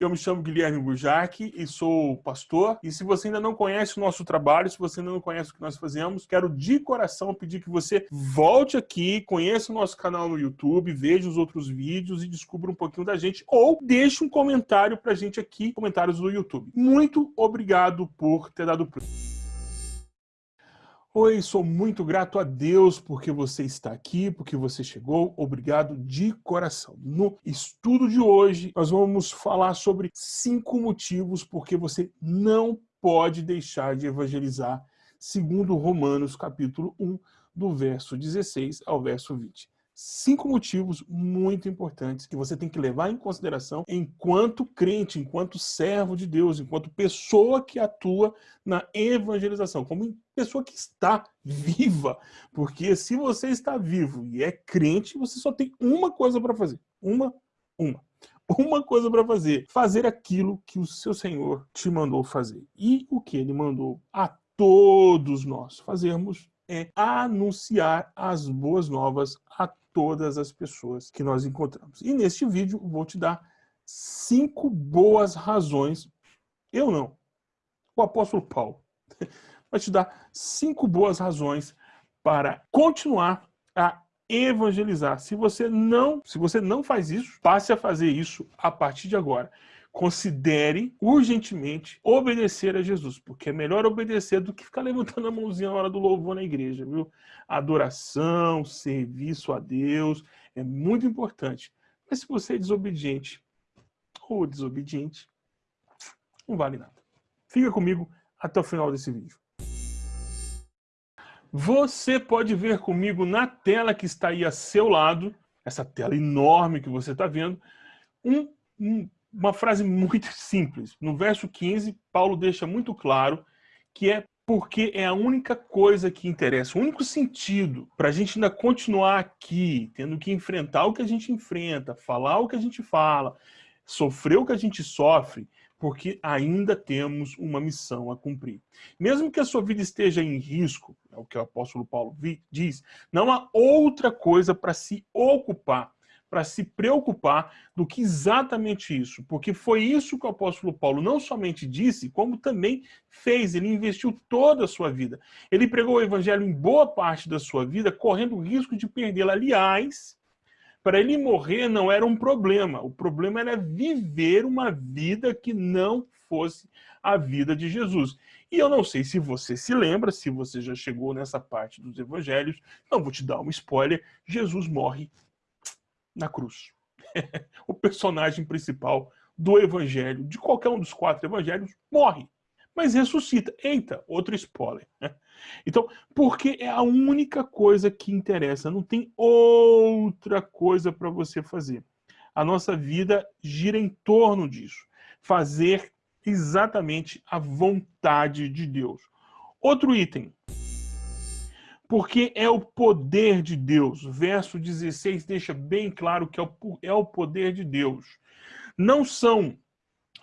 Eu me chamo Guilherme Bujac e sou pastor. E se você ainda não conhece o nosso trabalho, se você ainda não conhece o que nós fazemos, quero de coração pedir que você volte aqui, conheça o nosso canal no YouTube, veja os outros vídeos e descubra um pouquinho da gente. Ou deixe um comentário pra gente aqui, comentários do YouTube. Muito obrigado por ter dado play. Oi, sou muito grato a Deus porque você está aqui, porque você chegou. Obrigado de coração. No estudo de hoje, nós vamos falar sobre cinco motivos porque você não pode deixar de evangelizar, segundo Romanos capítulo 1, do verso 16 ao verso 20 cinco motivos muito importantes que você tem que levar em consideração enquanto crente, enquanto servo de Deus, enquanto pessoa que atua na evangelização, como pessoa que está viva. Porque se você está vivo e é crente, você só tem uma coisa para fazer. Uma, uma. Uma coisa para fazer. Fazer aquilo que o seu Senhor te mandou fazer. E o que ele mandou a todos nós fazermos é anunciar as boas novas a todas as pessoas que nós encontramos. E neste vídeo vou te dar cinco boas razões, eu não, o apóstolo Paulo, vai te dar cinco boas razões para continuar a evangelizar. Se você não, se você não faz isso, passe a fazer isso a partir de agora considere urgentemente obedecer a Jesus, porque é melhor obedecer do que ficar levantando a mãozinha na hora do louvor na igreja, viu? Adoração, serviço a Deus é muito importante. Mas se você é desobediente ou desobediente, não vale nada. Fica comigo até o final desse vídeo. Você pode ver comigo na tela que está aí a seu lado, essa tela enorme que você está vendo, um, um uma frase muito simples. No verso 15, Paulo deixa muito claro que é porque é a única coisa que interessa, o único sentido para a gente ainda continuar aqui, tendo que enfrentar o que a gente enfrenta, falar o que a gente fala, sofrer o que a gente sofre, porque ainda temos uma missão a cumprir. Mesmo que a sua vida esteja em risco, é o que o apóstolo Paulo diz, não há outra coisa para se ocupar para se preocupar do que exatamente isso, porque foi isso que o apóstolo Paulo não somente disse, como também fez, ele investiu toda a sua vida. Ele pregou o evangelho em boa parte da sua vida, correndo o risco de perdê-la. Aliás, para ele morrer não era um problema, o problema era viver uma vida que não fosse a vida de Jesus. E eu não sei se você se lembra, se você já chegou nessa parte dos evangelhos, não vou te dar um spoiler, Jesus morre na cruz. o personagem principal do evangelho, de qualquer um dos quatro evangelhos, morre, mas ressuscita. Eita, outro spoiler. Né? Então, porque é a única coisa que interessa, não tem outra coisa para você fazer. A nossa vida gira em torno disso. Fazer exatamente a vontade de Deus. Outro item, porque é o poder de Deus. Verso 16 deixa bem claro que é o poder de Deus. Não são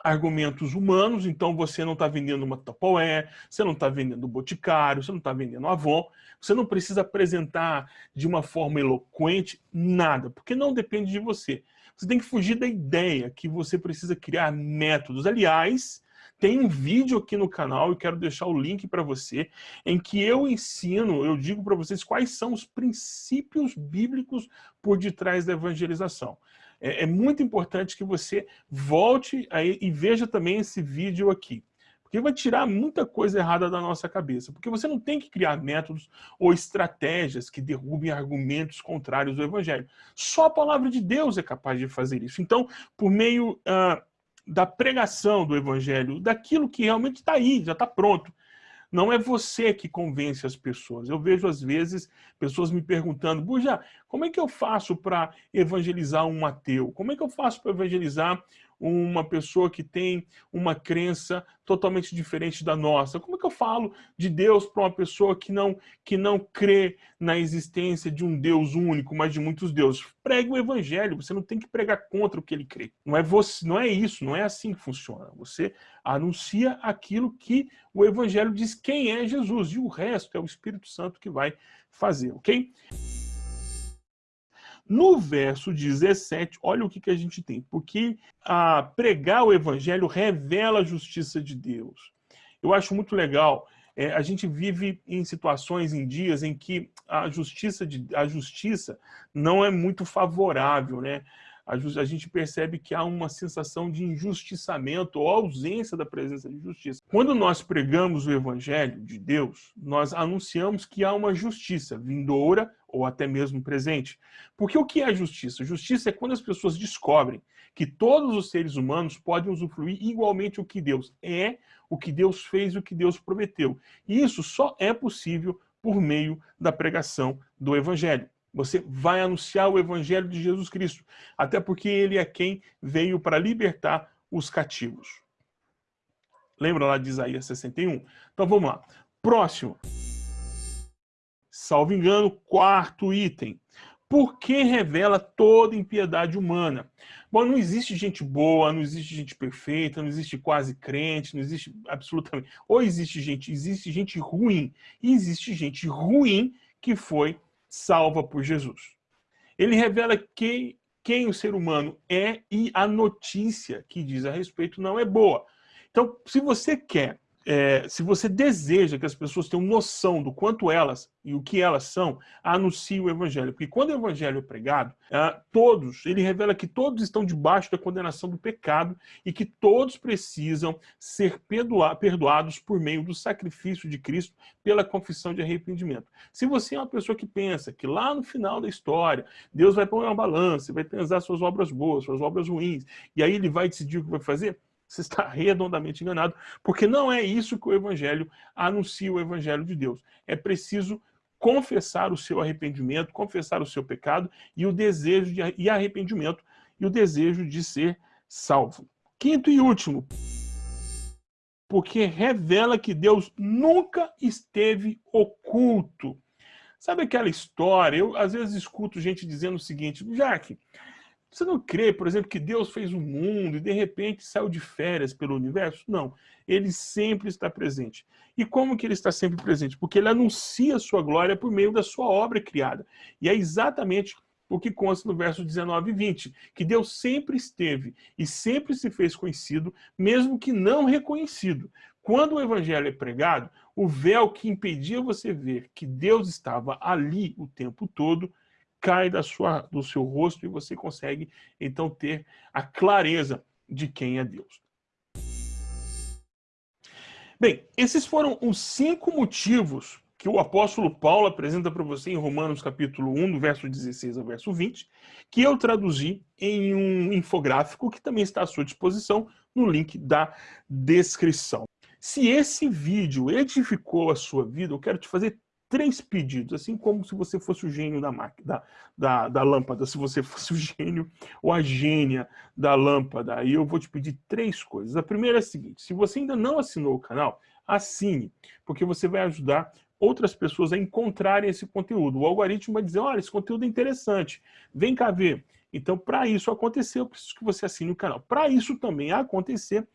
argumentos humanos, então você não está vendendo uma Tupperware, você não está vendendo Boticário, você não está vendendo Avon, você não precisa apresentar de uma forma eloquente nada, porque não depende de você. Você tem que fugir da ideia que você precisa criar métodos. Aliás, tem um vídeo aqui no canal, e quero deixar o link para você, em que eu ensino, eu digo para vocês quais são os princípios bíblicos por detrás da evangelização. É, é muito importante que você volte aí e veja também esse vídeo aqui. Porque vai tirar muita coisa errada da nossa cabeça. Porque você não tem que criar métodos ou estratégias que derrubem argumentos contrários ao Evangelho. Só a palavra de Deus é capaz de fazer isso. Então, por meio uh, da pregação do evangelho, daquilo que realmente está aí, já está pronto. Não é você que convence as pessoas. Eu vejo, às vezes, pessoas me perguntando, Buja, como é que eu faço para evangelizar um ateu? Como é que eu faço para evangelizar uma pessoa que tem uma crença totalmente diferente da nossa? Como é que eu falo de Deus para uma pessoa que não, que não crê na existência de um Deus único, mas de muitos deuses? Pregue o evangelho, você não tem que pregar contra o que ele crê. Não é, você, não é isso, não é assim que funciona. Você anuncia aquilo que o evangelho diz quem é Jesus, e o resto é o Espírito Santo que vai fazer, ok? No verso 17, olha o que, que a gente tem. Porque a pregar o evangelho revela a justiça de Deus. Eu acho muito legal. É, a gente vive em situações, em dias, em que a justiça, de, a justiça não é muito favorável, né? a, gente percebe que há uma sensação de injustiçamento ou ausência da presença de justiça. Quando nós pregamos o evangelho de Deus, nós anunciamos que há uma justiça vindoura ou até mesmo presente. Porque o que é justiça? Justiça é quando as pessoas descobrem que todos os seres humanos podem usufruir igualmente o que Deus é, o que Deus fez e o que Deus prometeu. E isso só é possível por meio da pregação do Evangelho. Você vai anunciar o evangelho de Jesus Cristo, até porque ele é quem veio para libertar os cativos. Lembra lá de Isaías 61? Então vamos lá. Próximo. Salvo engano, quarto item. Por que revela toda impiedade humana? Bom, não existe gente boa, não existe gente perfeita, não existe quase crente, não existe absolutamente... Ou existe gente, existe gente ruim. E existe gente ruim que foi salva por Jesus. Ele revela quem, quem o ser humano é e a notícia que diz a respeito não é boa. Então, se você quer é, se você deseja que as pessoas tenham noção do quanto elas e o que elas são, anuncie o evangelho. Porque quando o evangelho é pregado, é, todos, ele revela que todos estão debaixo da condenação do pecado e que todos precisam ser perdoa perdoados por meio do sacrifício de Cristo pela confissão de arrependimento. Se você é uma pessoa que pensa que lá no final da história, Deus vai pôr uma balança, vai pesar suas obras boas, suas obras ruins, e aí ele vai decidir o que vai fazer, você está redondamente enganado, porque não é isso que o Evangelho anuncia o Evangelho de Deus. É preciso confessar o seu arrependimento, confessar o seu pecado e o desejo de e arrependimento e o desejo de ser salvo. Quinto e último, porque revela que Deus nunca esteve oculto. Sabe aquela história? Eu às vezes escuto gente dizendo o seguinte, Jaque, você não crê, por exemplo, que Deus fez o mundo e de repente saiu de férias pelo universo? Não, ele sempre está presente. E como que ele está sempre presente? Porque ele anuncia a sua glória por meio da sua obra criada. E é exatamente o que consta no verso 19 e 20, que Deus sempre esteve e sempre se fez conhecido, mesmo que não reconhecido. Quando o evangelho é pregado, o véu que impedia você ver que Deus estava ali o tempo todo, cai da sua, do seu rosto e você consegue, então, ter a clareza de quem é Deus. Bem, esses foram os cinco motivos que o apóstolo Paulo apresenta para você em Romanos capítulo 1, do verso 16 ao verso 20, que eu traduzi em um infográfico que também está à sua disposição no link da descrição. Se esse vídeo edificou a sua vida, eu quero te fazer três pedidos, assim como se você fosse o gênio da, da, da, da lâmpada, se você fosse o gênio ou a gênia da lâmpada. Aí eu vou te pedir três coisas. A primeira é a seguinte, se você ainda não assinou o canal, assine, porque você vai ajudar outras pessoas a encontrarem esse conteúdo. O algoritmo vai dizer, olha, esse conteúdo é interessante, vem cá ver. Então, para isso acontecer, eu preciso que você assine o canal. Para isso também acontecer,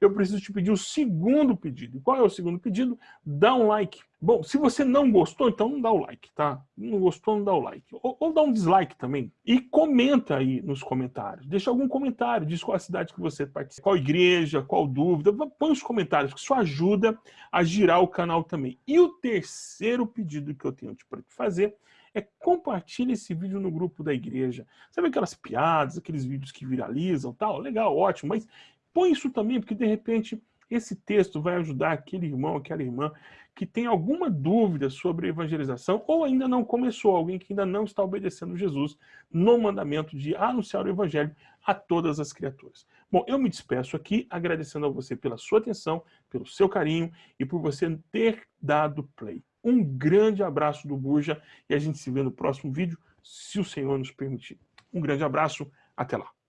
eu preciso te pedir o segundo pedido. Qual é o segundo pedido? Dá um like. Bom, se você não gostou, então não dá o like, tá? Não gostou, não dá o like. Ou, ou dá um dislike também. E comenta aí nos comentários. Deixa algum comentário. Diz qual a cidade que você participa, qual igreja, qual dúvida. Põe os comentários, que isso ajuda a girar o canal também. E o terceiro pedido que eu tenho para te fazer é compartilhe esse vídeo no grupo da igreja. Sabe aquelas piadas, aqueles vídeos que viralizam tal? Legal, ótimo, mas Põe isso também, porque de repente esse texto vai ajudar aquele irmão, aquela irmã que tem alguma dúvida sobre evangelização ou ainda não começou, alguém que ainda não está obedecendo Jesus no mandamento de anunciar o evangelho a todas as criaturas. Bom, eu me despeço aqui agradecendo a você pela sua atenção, pelo seu carinho e por você ter dado play. Um grande abraço do Burja e a gente se vê no próximo vídeo, se o Senhor nos permitir. Um grande abraço, até lá.